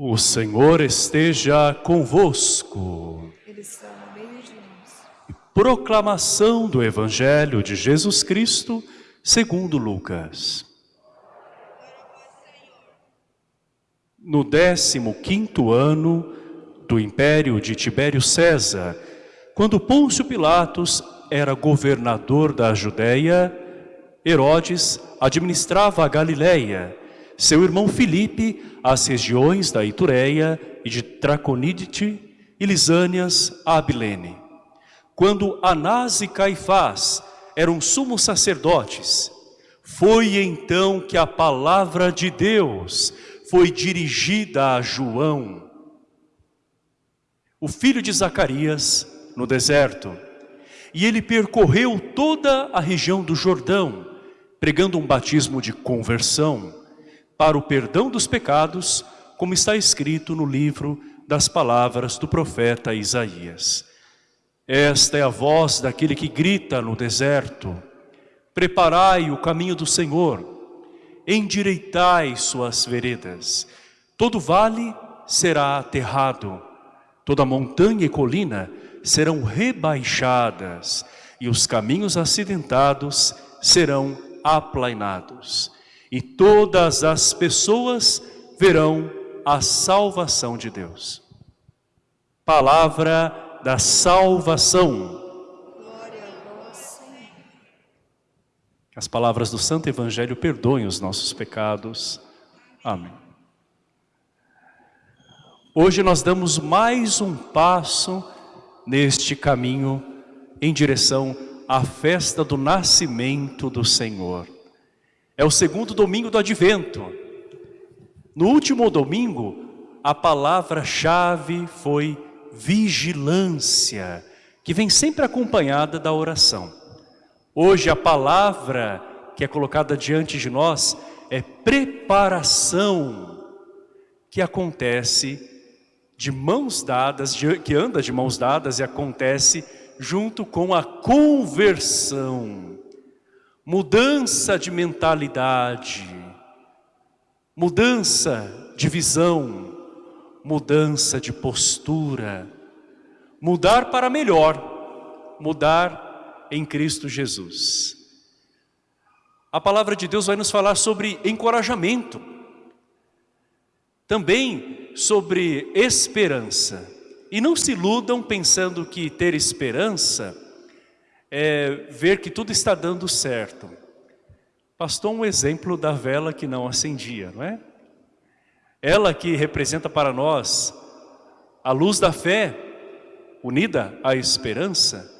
O Senhor esteja convosco. Ele está no meio de nós. Proclamação do Evangelho de Jesus Cristo, segundo Lucas. No décimo quinto ano do império de Tibério César, quando Pôncio Pilatos era governador da Judéia, Herodes administrava a Galiléia, seu irmão Filipe as regiões da Itureia e de Traconidite e Lisânias a Abilene. Quando Anás e Caifás eram sumos sacerdotes, foi então que a palavra de Deus foi dirigida a João, o filho de Zacarias, no deserto. E ele percorreu toda a região do Jordão, pregando um batismo de conversão para o perdão dos pecados, como está escrito no livro das palavras do profeta Isaías. Esta é a voz daquele que grita no deserto, preparai o caminho do Senhor, endireitai suas veredas. Todo vale será aterrado, toda montanha e colina serão rebaixadas, e os caminhos acidentados serão aplainados e todas as pessoas verão a salvação de Deus. Palavra da salvação. Que as palavras do Santo Evangelho perdoem os nossos pecados. Amém. Hoje nós damos mais um passo neste caminho em direção à festa do nascimento do Senhor. É o segundo domingo do advento. No último domingo, a palavra-chave foi vigilância, que vem sempre acompanhada da oração. Hoje a palavra que é colocada diante de nós é preparação, que acontece de mãos dadas, que anda de mãos dadas e acontece junto com a conversão mudança de mentalidade, mudança de visão, mudança de postura, mudar para melhor, mudar em Cristo Jesus. A palavra de Deus vai nos falar sobre encorajamento, também sobre esperança. E não se iludam pensando que ter esperança é ver que tudo está dando certo. Pastor, um exemplo da vela que não acendia, não é? Ela que representa para nós a luz da fé, unida à esperança,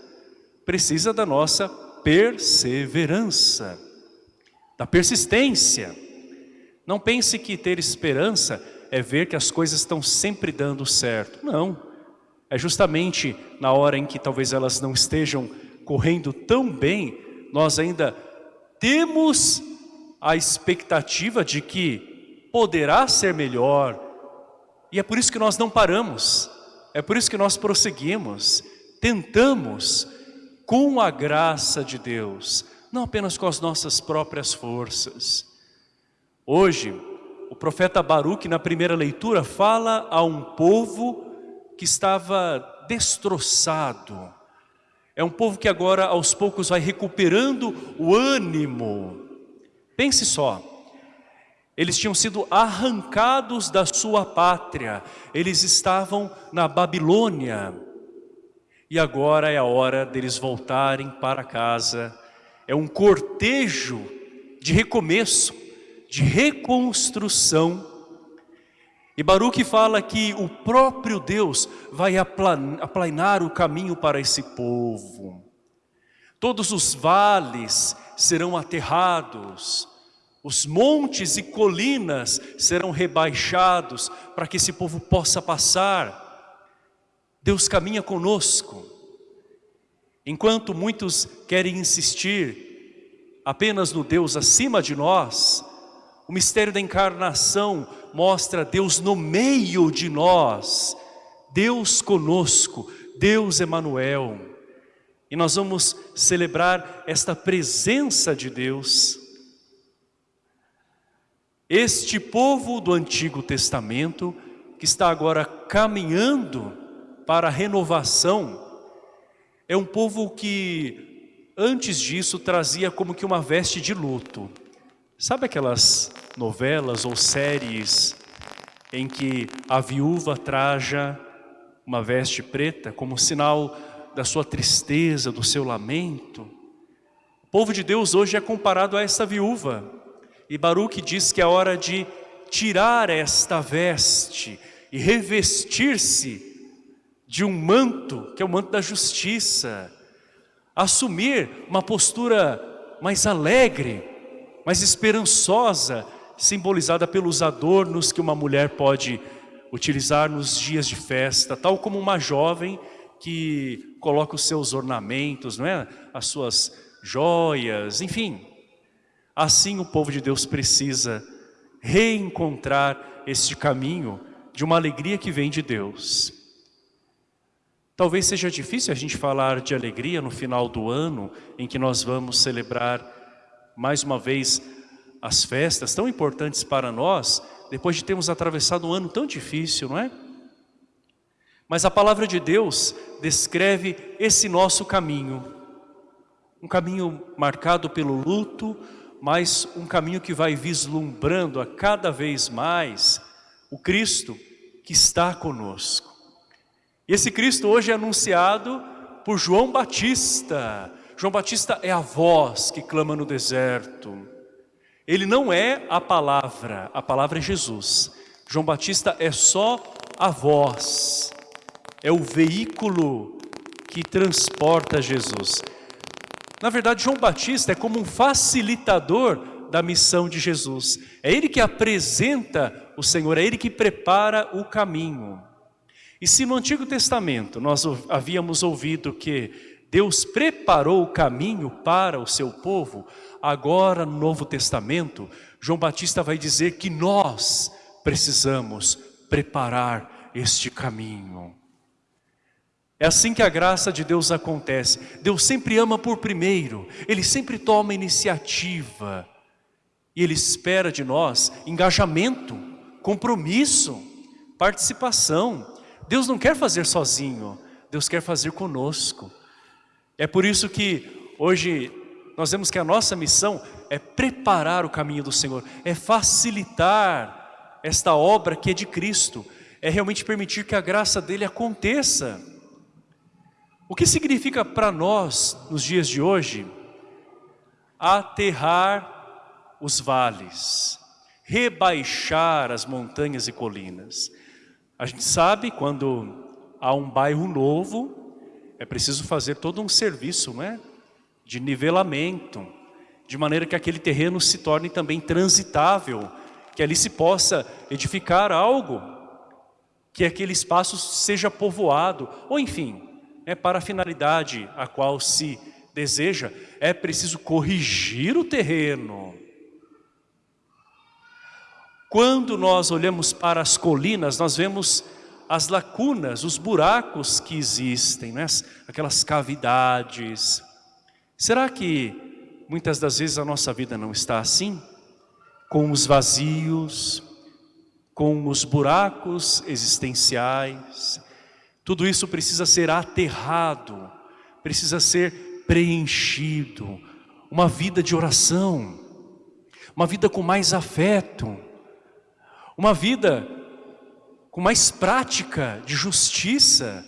precisa da nossa perseverança, da persistência. Não pense que ter esperança é ver que as coisas estão sempre dando certo. Não. É justamente na hora em que talvez elas não estejam correndo tão bem, nós ainda temos a expectativa de que poderá ser melhor. E é por isso que nós não paramos, é por isso que nós prosseguimos, tentamos com a graça de Deus, não apenas com as nossas próprias forças. Hoje, o profeta Baruque, na primeira leitura, fala a um povo que estava destroçado, é um povo que agora aos poucos vai recuperando o ânimo. Pense só, eles tinham sido arrancados da sua pátria, eles estavam na Babilônia. E agora é a hora deles voltarem para casa. É um cortejo de recomeço, de reconstrução e Baruque fala que o próprio Deus vai aplanar o caminho para esse povo. Todos os vales serão aterrados, os montes e colinas serão rebaixados para que esse povo possa passar. Deus caminha conosco. Enquanto muitos querem insistir apenas no Deus acima de nós, o mistério da encarnação mostra Deus no meio de nós, Deus conosco, Deus Emanuel. E nós vamos celebrar esta presença de Deus. Este povo do Antigo Testamento que está agora caminhando para a renovação, é um povo que antes disso trazia como que uma veste de luto. Sabe aquelas novelas ou séries em que a viúva traja uma veste preta como sinal da sua tristeza, do seu lamento? O povo de Deus hoje é comparado a essa viúva. E Baruch diz que é hora de tirar esta veste e revestir-se de um manto, que é o manto da justiça, assumir uma postura mais alegre, mais esperançosa, simbolizada pelos adornos que uma mulher pode utilizar nos dias de festa, tal como uma jovem que coloca os seus ornamentos, não é? as suas joias, enfim. Assim o povo de Deus precisa reencontrar este caminho de uma alegria que vem de Deus. Talvez seja difícil a gente falar de alegria no final do ano, em que nós vamos celebrar mais uma vez as festas tão importantes para nós, depois de termos atravessado um ano tão difícil, não é? Mas a palavra de Deus descreve esse nosso caminho, um caminho marcado pelo luto, mas um caminho que vai vislumbrando a cada vez mais o Cristo que está conosco. E esse Cristo hoje é anunciado por João Batista. João Batista é a voz que clama no deserto. Ele não é a palavra, a palavra é Jesus. João Batista é só a voz, é o veículo que transporta Jesus. Na verdade, João Batista é como um facilitador da missão de Jesus. É ele que apresenta o Senhor, é ele que prepara o caminho. E se no Antigo Testamento nós havíamos ouvido que Deus preparou o caminho para o seu povo, agora no Novo Testamento, João Batista vai dizer que nós precisamos preparar este caminho. É assim que a graça de Deus acontece. Deus sempre ama por primeiro, Ele sempre toma iniciativa. E Ele espera de nós engajamento, compromisso, participação. Deus não quer fazer sozinho, Deus quer fazer conosco. É por isso que hoje nós vemos que a nossa missão é preparar o caminho do Senhor, é facilitar esta obra que é de Cristo, é realmente permitir que a graça dele aconteça. O que significa para nós, nos dias de hoje, aterrar os vales, rebaixar as montanhas e colinas. A gente sabe quando há um bairro novo, é preciso fazer todo um serviço né, de nivelamento, de maneira que aquele terreno se torne também transitável, que ali se possa edificar algo, que aquele espaço seja povoado, ou enfim, é para a finalidade a qual se deseja, é preciso corrigir o terreno, quando nós olhamos para as colinas, nós vemos as lacunas, os buracos que existem, né? aquelas cavidades. Será que muitas das vezes a nossa vida não está assim? Com os vazios, com os buracos existenciais. Tudo isso precisa ser aterrado, precisa ser preenchido. Uma vida de oração, uma vida com mais afeto, uma vida com mais prática de justiça.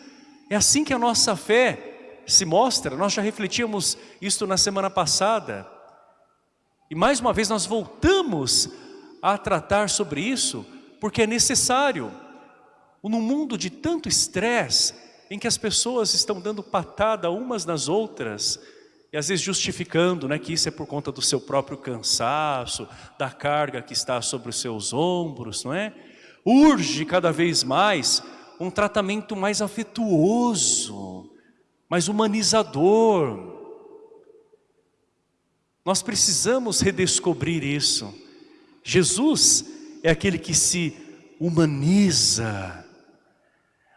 É assim que a nossa fé se mostra. Nós já refletíamos isto na semana passada. E mais uma vez nós voltamos a tratar sobre isso, porque é necessário. Num mundo de tanto estresse, em que as pessoas estão dando patada umas nas outras, e às vezes justificando né, que isso é por conta do seu próprio cansaço, da carga que está sobre os seus ombros, não é? Urge cada vez mais um tratamento mais afetuoso, mais humanizador. Nós precisamos redescobrir isso. Jesus é aquele que se humaniza.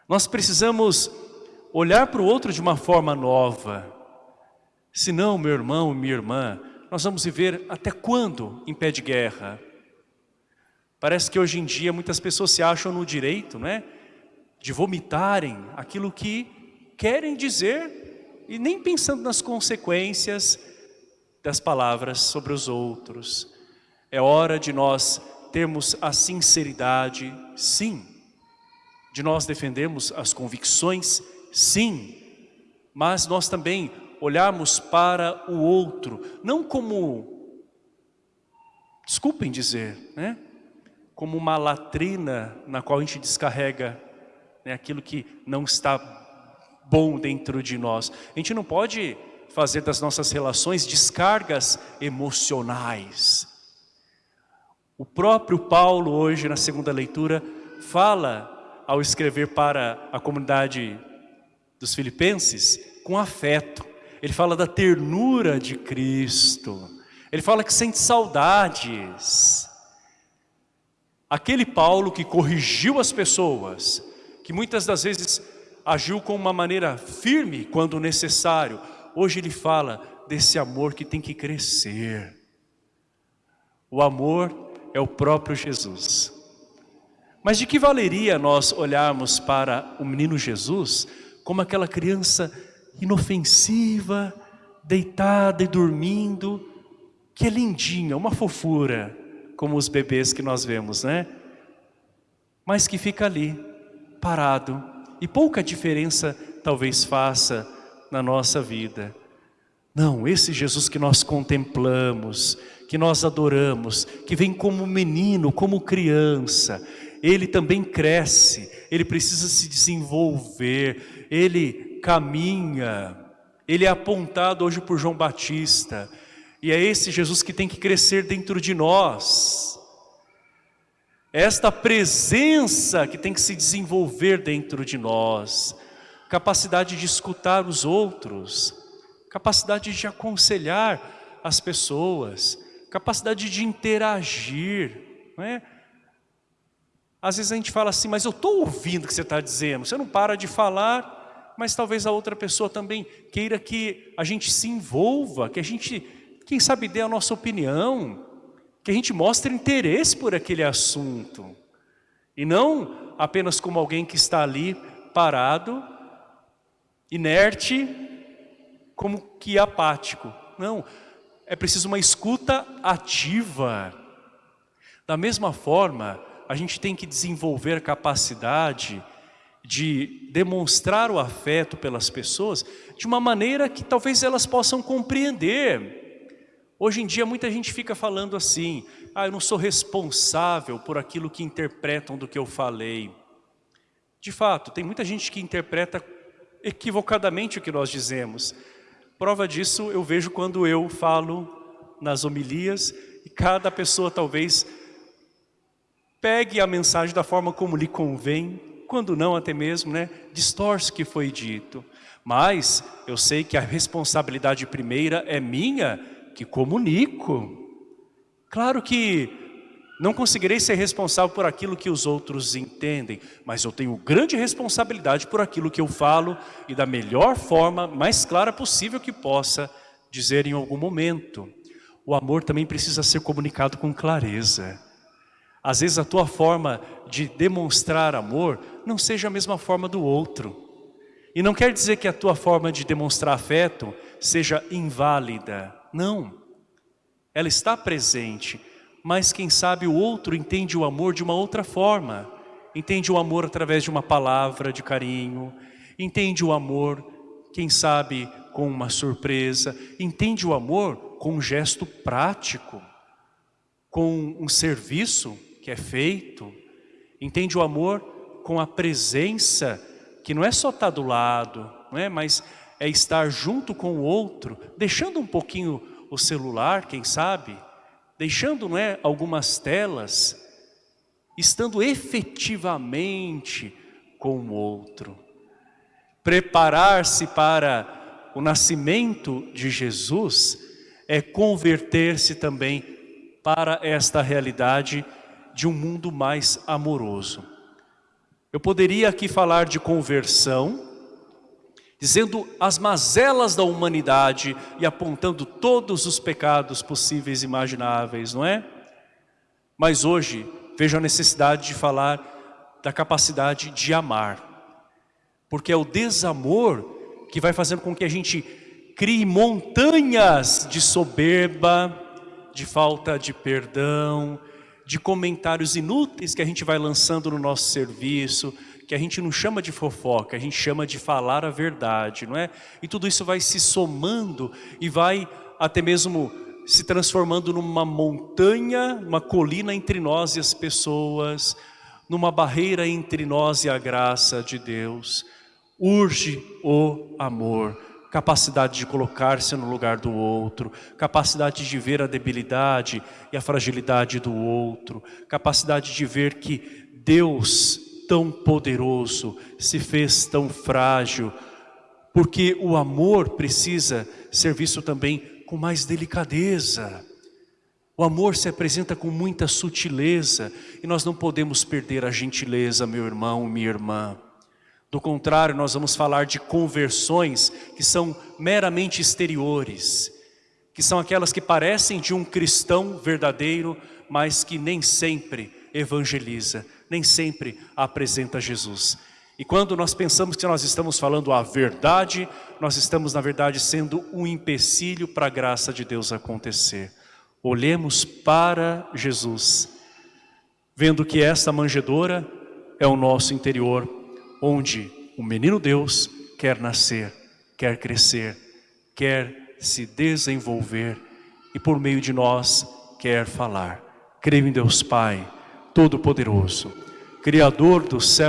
Nós precisamos olhar para o outro de uma forma nova. Senão, meu irmão, minha irmã, nós vamos viver até quando em pé de guerra? Parece que hoje em dia muitas pessoas se acham no direito, né? De vomitarem aquilo que querem dizer e nem pensando nas consequências das palavras sobre os outros. É hora de nós termos a sinceridade, sim. De nós defendermos as convicções, sim. Mas nós também olharmos para o outro, não como, desculpem dizer, né? Como uma latrina na qual a gente descarrega né, aquilo que não está bom dentro de nós. A gente não pode fazer das nossas relações descargas emocionais. O próprio Paulo hoje na segunda leitura fala ao escrever para a comunidade dos filipenses com afeto. Ele fala da ternura de Cristo. Ele fala que sente saudades. Aquele Paulo que corrigiu as pessoas, que muitas das vezes agiu com uma maneira firme quando necessário, hoje ele fala desse amor que tem que crescer. O amor é o próprio Jesus. Mas de que valeria nós olharmos para o menino Jesus como aquela criança inofensiva, deitada e dormindo, que é lindinha, uma fofura, como os bebês que nós vemos, né? Mas que fica ali, parado, e pouca diferença talvez faça na nossa vida. Não, esse Jesus que nós contemplamos, que nós adoramos, que vem como menino, como criança, ele também cresce, ele precisa se desenvolver, ele caminha, ele é apontado hoje por João Batista, e é esse Jesus que tem que crescer dentro de nós. É esta presença que tem que se desenvolver dentro de nós. Capacidade de escutar os outros. Capacidade de aconselhar as pessoas. Capacidade de interagir. Não é? Às vezes a gente fala assim, mas eu estou ouvindo o que você está dizendo. Você não para de falar, mas talvez a outra pessoa também queira que a gente se envolva, que a gente quem sabe dê a nossa opinião, que a gente mostre interesse por aquele assunto. E não apenas como alguém que está ali parado, inerte, como que apático. Não, é preciso uma escuta ativa. Da mesma forma, a gente tem que desenvolver capacidade de demonstrar o afeto pelas pessoas de uma maneira que talvez elas possam compreender. Hoje em dia muita gente fica falando assim, ah, eu não sou responsável por aquilo que interpretam do que eu falei. De fato, tem muita gente que interpreta equivocadamente o que nós dizemos. Prova disso eu vejo quando eu falo nas homilias e cada pessoa talvez pegue a mensagem da forma como lhe convém, quando não até mesmo, né, distorce o que foi dito. Mas eu sei que a responsabilidade primeira é minha que comunico. Claro que não conseguirei ser responsável por aquilo que os outros entendem, mas eu tenho grande responsabilidade por aquilo que eu falo e da melhor forma, mais clara possível que possa dizer em algum momento. O amor também precisa ser comunicado com clareza. Às vezes a tua forma de demonstrar amor não seja a mesma forma do outro. E não quer dizer que a tua forma de demonstrar afeto seja inválida. Não, ela está presente, mas quem sabe o outro entende o amor de uma outra forma. Entende o amor através de uma palavra de carinho, entende o amor, quem sabe, com uma surpresa, entende o amor com um gesto prático, com um serviço que é feito, entende o amor com a presença, que não é só estar do lado, não é? mas é estar junto com o outro, deixando um pouquinho o celular, quem sabe, deixando não é, algumas telas, estando efetivamente com o outro. Preparar-se para o nascimento de Jesus é converter-se também para esta realidade de um mundo mais amoroso. Eu poderia aqui falar de conversão, dizendo as mazelas da humanidade e apontando todos os pecados possíveis e imagináveis, não é? Mas hoje vejo a necessidade de falar da capacidade de amar. Porque é o desamor que vai fazendo com que a gente crie montanhas de soberba, de falta de perdão, de comentários inúteis que a gente vai lançando no nosso serviço, que a gente não chama de fofoca, a gente chama de falar a verdade, não é? E tudo isso vai se somando e vai até mesmo se transformando numa montanha, uma colina entre nós e as pessoas, numa barreira entre nós e a graça de Deus. Urge o amor capacidade de colocar-se no lugar do outro, capacidade de ver a debilidade e a fragilidade do outro, capacidade de ver que Deus tão poderoso se fez tão frágil, porque o amor precisa ser visto também com mais delicadeza. O amor se apresenta com muita sutileza e nós não podemos perder a gentileza, meu irmão, minha irmã. Do contrário, nós vamos falar de conversões que são meramente exteriores, que são aquelas que parecem de um cristão verdadeiro, mas que nem sempre evangeliza, nem sempre apresenta Jesus. E quando nós pensamos que nós estamos falando a verdade, nós estamos na verdade sendo um empecilho para a graça de Deus acontecer. Olhemos para Jesus, vendo que esta manjedoura é o nosso interior, onde o menino Deus quer nascer, quer crescer, quer se desenvolver e por meio de nós quer falar. Creio em Deus Pai, Todo-Poderoso, Criador do céu